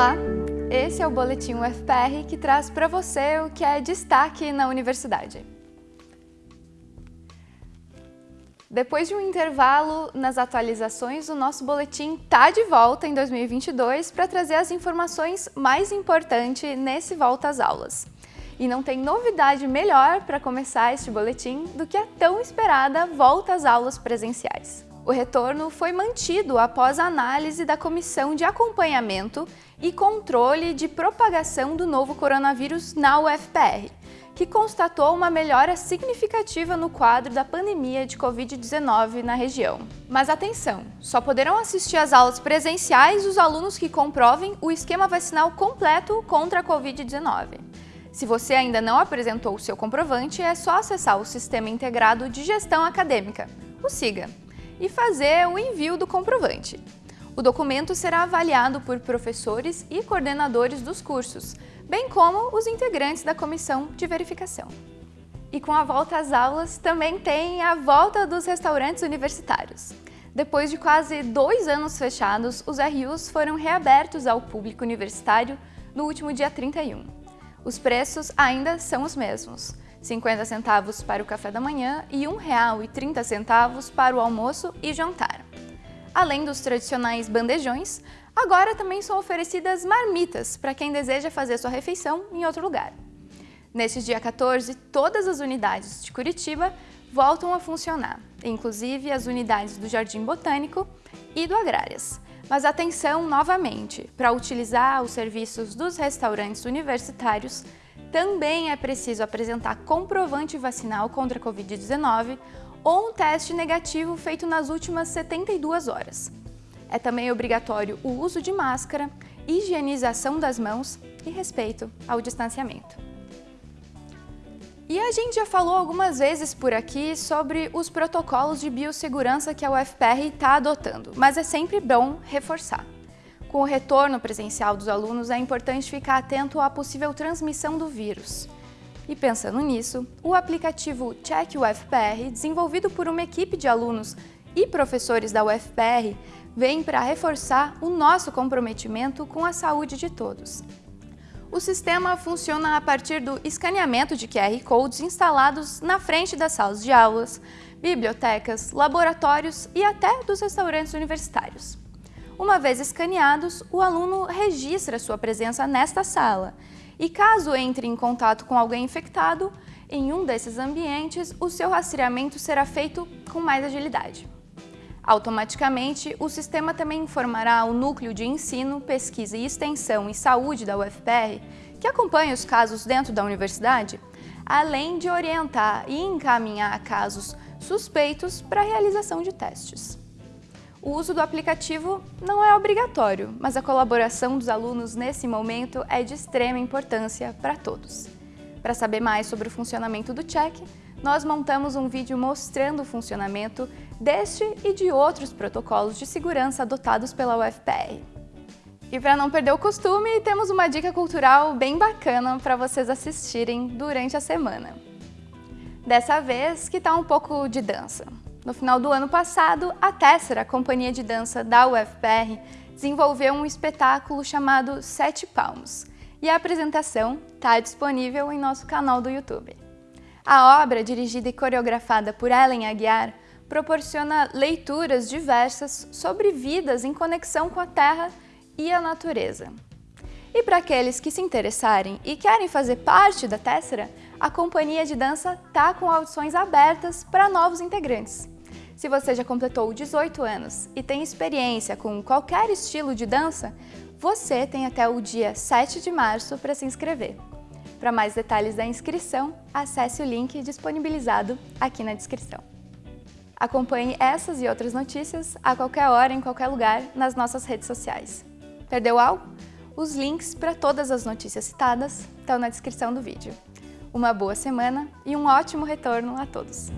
Olá, esse é o Boletim UFPR que traz para você o que é destaque na universidade. Depois de um intervalo nas atualizações, o nosso boletim está de volta em 2022 para trazer as informações mais importantes nesse volta às aulas. E não tem novidade melhor para começar este boletim do que a tão esperada volta às aulas presenciais. O retorno foi mantido após a análise da Comissão de Acompanhamento e Controle de Propagação do novo coronavírus na UFPR, que constatou uma melhora significativa no quadro da pandemia de Covid-19 na região. Mas atenção, só poderão assistir às aulas presenciais os alunos que comprovem o esquema vacinal completo contra a Covid-19. Se você ainda não apresentou o seu comprovante, é só acessar o Sistema Integrado de Gestão Acadêmica, o SIGA, e fazer o envio do comprovante. O documento será avaliado por professores e coordenadores dos cursos, bem como os integrantes da comissão de verificação. E com a volta às aulas, também tem a volta dos restaurantes universitários. Depois de quase dois anos fechados, os RUs foram reabertos ao público universitário no último dia 31. Os preços ainda são os mesmos, 50 centavos para o café da manhã e R$ 1,30 para o almoço e jantar. Além dos tradicionais bandejões, agora também são oferecidas marmitas para quem deseja fazer sua refeição em outro lugar. Neste dia 14, todas as unidades de Curitiba voltam a funcionar, inclusive as unidades do Jardim Botânico e do Agrárias. Mas atenção novamente, para utilizar os serviços dos restaurantes universitários, também é preciso apresentar comprovante vacinal contra a Covid-19 ou um teste negativo feito nas últimas 72 horas. É também obrigatório o uso de máscara, higienização das mãos e respeito ao distanciamento. E a gente já falou algumas vezes por aqui sobre os protocolos de biossegurança que a UFPR está adotando, mas é sempre bom reforçar. Com o retorno presencial dos alunos, é importante ficar atento à possível transmissão do vírus. E pensando nisso, o aplicativo Check UFPR, desenvolvido por uma equipe de alunos e professores da UFPR, vem para reforçar o nosso comprometimento com a saúde de todos. O sistema funciona a partir do escaneamento de QR Codes instalados na frente das salas de aulas, bibliotecas, laboratórios e até dos restaurantes universitários. Uma vez escaneados, o aluno registra sua presença nesta sala e caso entre em contato com alguém infectado, em um desses ambientes, o seu rastreamento será feito com mais agilidade. Automaticamente, o sistema também informará o Núcleo de Ensino, Pesquisa e Extensão e Saúde da UFPR, que acompanha os casos dentro da universidade, além de orientar e encaminhar casos suspeitos para a realização de testes. O uso do aplicativo não é obrigatório, mas a colaboração dos alunos nesse momento é de extrema importância para todos. Para saber mais sobre o funcionamento do Check, nós montamos um vídeo mostrando o funcionamento deste e de outros protocolos de segurança adotados pela UFPR. E para não perder o costume, temos uma dica cultural bem bacana para vocês assistirem durante a semana. Dessa vez, que tá um pouco de dança. No final do ano passado, a Tessera, a companhia de dança da UFPR, desenvolveu um espetáculo chamado Sete Palmos, e a apresentação está disponível em nosso canal do YouTube. A obra, dirigida e coreografada por Ellen Aguiar, proporciona leituras diversas sobre vidas em conexão com a Terra e a natureza. E para aqueles que se interessarem e querem fazer parte da Tessera, a companhia de dança está com audições abertas para novos integrantes. Se você já completou 18 anos e tem experiência com qualquer estilo de dança, você tem até o dia 7 de março para se inscrever. Para mais detalhes da inscrição, acesse o link disponibilizado aqui na descrição. Acompanhe essas e outras notícias a qualquer hora, em qualquer lugar, nas nossas redes sociais. Perdeu algo? Os links para todas as notícias citadas estão na descrição do vídeo. Uma boa semana e um ótimo retorno a todos!